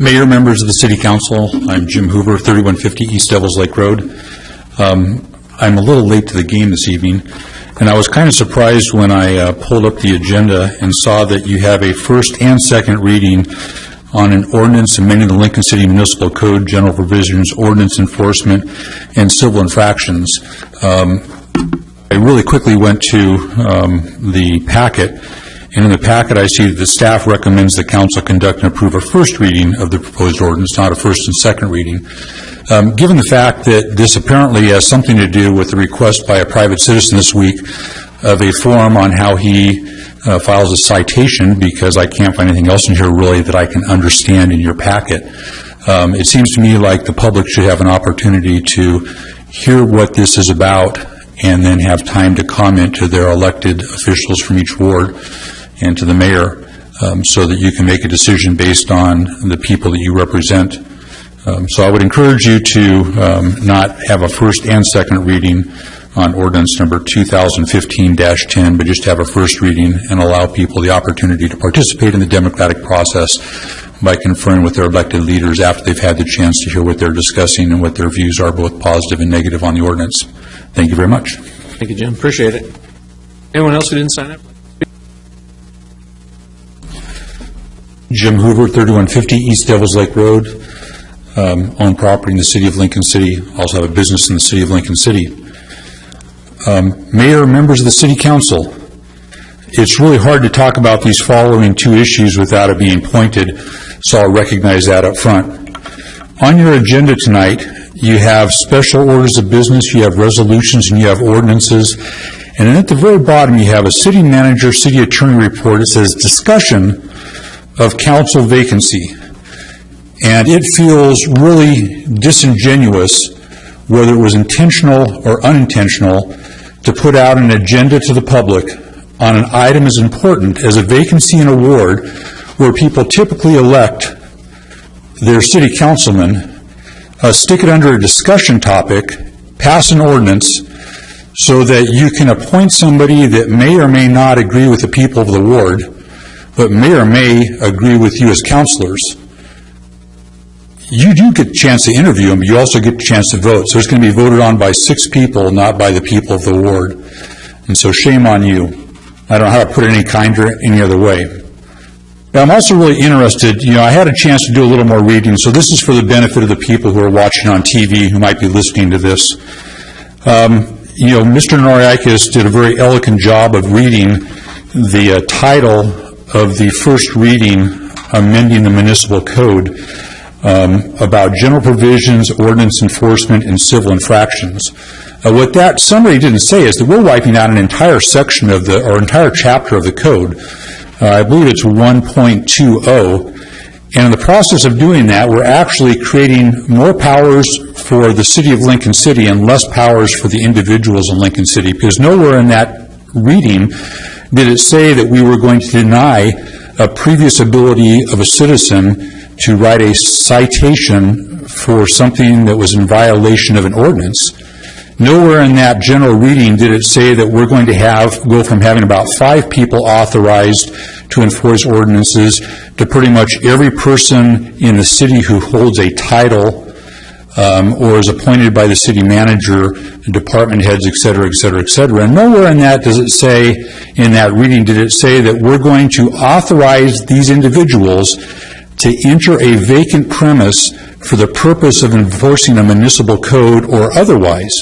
Mayor, members of the City Council, I'm Jim Hoover, 3150 East Devils Lake Road. Um, I'm a little late to the game this evening, and I was kind of surprised when I uh, pulled up the agenda and saw that you have a first and second reading on an ordinance amending the Lincoln City Municipal Code, General Provisions, Ordinance Enforcement, and Civil Infractions. Um, I really quickly went to um, the packet, and in the packet, I see that the staff recommends the council conduct and approve a first reading of the proposed ordinance, not a first and second reading. Um, Given the fact that this apparently has something to do with the request by a private citizen this week of a form on how he uh, files a citation, because I can't find anything else in here really that I can understand in your packet, um, it seems to me like the public should have an opportunity to hear what this is about and then have time to comment to their elected officials from each ward and to the mayor, um, so that you can make a decision based on the people that you represent. Um, So I would encourage you to um, not have a first and second reading on ordinance number 2015-10, but just have a first reading and allow people the opportunity to participate in the democratic process by conferring with their elected leaders after they've had the chance to hear what they're discussing and what their views are, both positive and negative on the ordinance. Thank you very much. Thank you, Jim. Appreciate it. Anyone else who didn't sign up? Jim Hoover, 3150 East Devils Lake Road, um, own property in the city of Lincoln City, also have a business in the city of Lincoln City. Um, Mayor, members of the city council, it's really hard to talk about these following two issues without it being pointed, so I'll recognize that up front. On your agenda tonight, you have special orders of business, you have resolutions, and you have ordinances, and then at the very bottom, you have a city manager, city attorney report. It says, "Discussion of council vacancy." And it feels really disingenuous, whether it was intentional or unintentional, to put out an agenda to the public on an item as important as a vacancy in a ward where people typically elect their city councilman, uh, stick it under a discussion topic, pass an ordinance, so that you can appoint somebody that may or may not agree with the people of the ward, but may or may agree with you as counselors, you do get a chance to interview them, but you also get a chance to vote. So it's going to be voted on by six people, not by the people of the ward. And so shame on you. I don't know how to put it any kinder, any other way. But I'm also really interested, you know, I had a chance to do a little more reading, so this is for the benefit of the people who are watching on TV who might be listening to this. Um, you know, Mr. Noriakis did a very elegant job of reading the uh, title of the first reading amending the municipal code um, about general provisions, ordinance enforcement, and civil infractions. Uh, What that summary didn't say is that we're wiping out an entire section of the, or entire chapter of the code. Uh, I believe it's 1.20, and in the process of doing that, we're actually creating more powers for the city of Lincoln City and less powers for the individuals in Lincoln City, because nowhere in that reading did it say that we were going to deny a previous ability of a citizen to write a citation for something that was in violation of an ordinance. Nowhere in that general reading did it say that we're going to have, go from having about five people authorized to enforce ordinances to pretty much every person in the city who holds a title um, or is appointed by the city manager, department heads, et cetera, et cetera, et cetera. And nowhere in that does it say, in that reading, did it say that we're going to authorize these individuals to enter a vacant premise for the purpose of enforcing a municipal code or otherwise.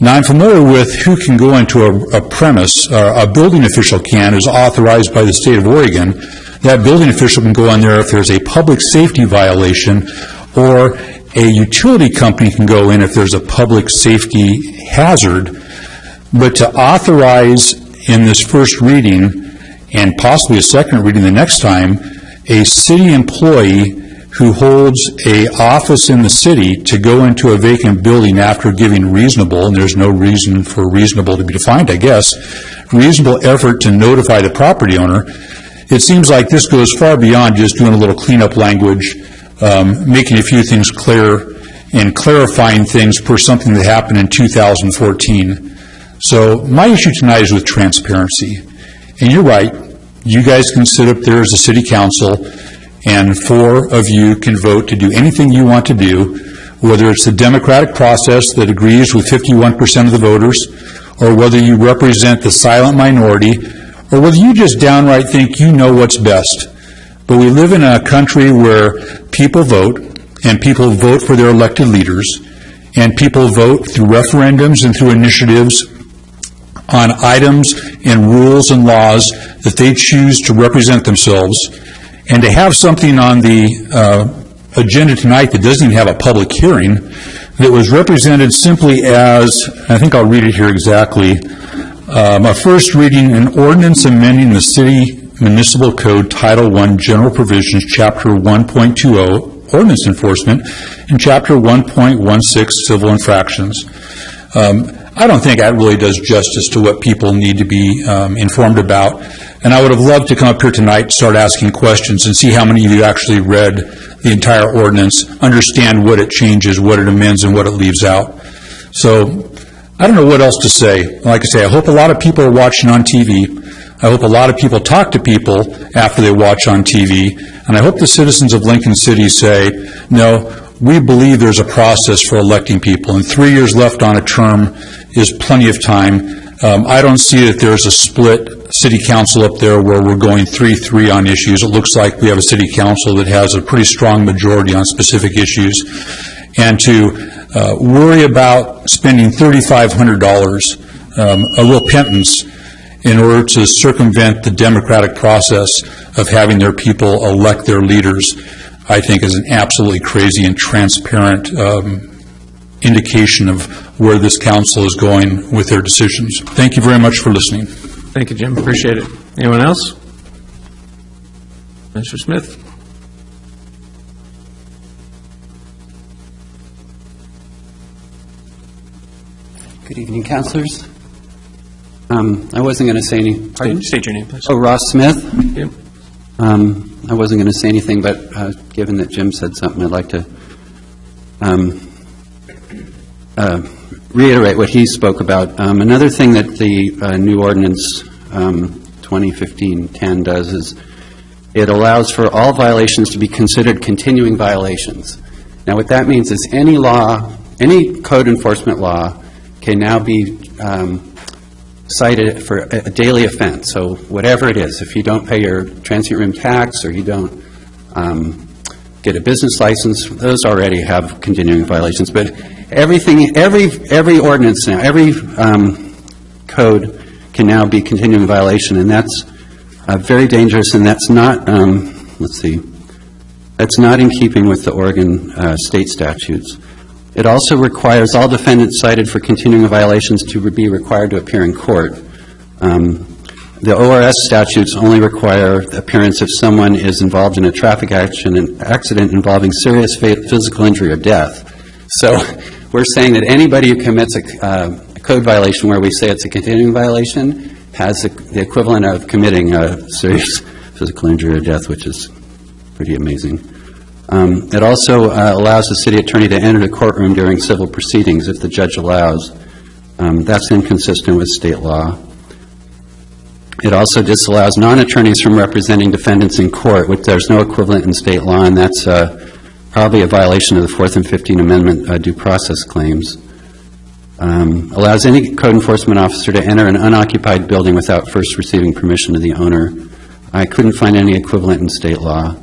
Now, I'm familiar with who can go into a, a premise, uh, a building official can, is authorized by the state of Oregon. That building official can go in there if there's a public safety violation, or a utility company can go in if there's a public safety hazard. But to authorize in this first reading, and possibly a second reading the next time, a city employee who holds a office in the city to go into a vacant building after giving reasonable, and there's no reason for reasonable to be defined, I guess, reasonable effort to notify the property owner, it seems like this goes far beyond just doing a little cleanup language, um, making a few things clear, and clarifying things per something that happened in 2014. So my issue tonight is with transparency. And you're right, you guys can sit up there as a city council and four of you can vote to do anything you want to do, whether it's the democratic process that agrees with 51% of the voters, or whether you represent the silent minority, or whether you just downright think you know what's best. But we live in a country where people vote, and people vote for their elected leaders, and people vote through referendums and through initiatives on items and rules and laws that they choose to represent themselves. And to have something on the uh, agenda tonight that doesn't even have a public hearing, that was represented simply as, I think I'll read it here exactly, um, a first reading, an ordinance amending the city municipal code Title I General Provisions, Chapter 1.20, Ordinance Enforcement, and Chapter 1.16, Civil Infractions. Um, I don't think that really does justice to what people need to be um, informed about. And I would have loved to come up here tonight, start asking questions, and see how many of you actually read the entire ordinance, understand what it changes, what it amends, and what it leaves out. So I don't know what else to say. Like I say, I hope a lot of people are watching on TV. I hope a lot of people talk to people after they watch on TV. And I hope the citizens of Lincoln City say, no, we believe there's a process for electing people, and three years left on a term is plenty of time. Um, I don't see that there's a split city council up there where we're going three-three on issues. It looks like we have a city council that has a pretty strong majority on specific issues. And to uh, worry about spending $3,500, um, a real pittance, in order to circumvent the democratic process of having their people elect their leaders, I think is an absolutely crazy and transparent um, indication of where this council is going with their decisions. Thank you very much for listening. Thank you, Jim, appreciate it. Anyone else? Mr. Smith? Good evening, councilors. Um, I wasn't going to say any, pardon? State state your name, please. Oh, Ross Smith. Yep. Um, I wasn't going to say anything, but uh, given that Jim said something, I'd like to um, uh, reiterate what he spoke about. Um, Another thing that the uh, new ordinance um, 2015-10 does is it allows for all violations to be considered continuing violations. Now, what that means is any law, any code enforcement law can now be um, cited for a daily offense. So whatever it is, if you don't pay your transient room tax, or you don't um, get a business license, those already have continuing violations. But everything, every, every ordinance now, every um, code can now be continuing violation, and that's uh, very dangerous, and that's not, um, let's see, that's not in keeping with the Oregon uh, state statutes. It also requires all defendants cited for continuing violations to be required to appear in court. Um, The ORS statutes only require appearance if someone is involved in a traffic action, accident involving serious physical injury or death. So we're saying that anybody who commits a uh, a code violation where we say it's a continuing violation has the equivalent of committing a serious physical injury or death, which is pretty amazing. Um, It also uh, allows the city attorney to enter the courtroom during civil proceedings if the judge allows. Um, That's inconsistent with state law. It also disallows non-attorneys from representing defendants in court, which there's no equivalent in state law, and that's uh, probably a violation of the Fourth and Fifteenth Amendment uh, due process claims. Um, Allows any code enforcement officer to enter an unoccupied building without first receiving permission of the owner. I couldn't find any equivalent in state law.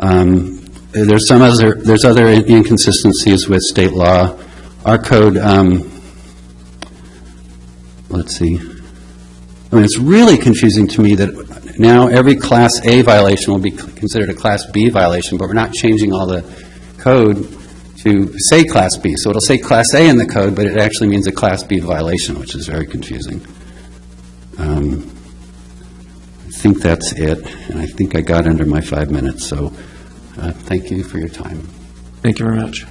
Um, There's some other, there's other inconsistencies with state law. Our code, um, let's see, I mean, it's really confusing to me that now every Class A violation will be considered a Class B violation, but we're not changing all the code to say Class B. So it'll say Class A in the code, but it actually means a Class B violation, which is very confusing. Um, I think that's it, and I think I got under my five minutes, so Uh, thank you for your time. Thank you very much.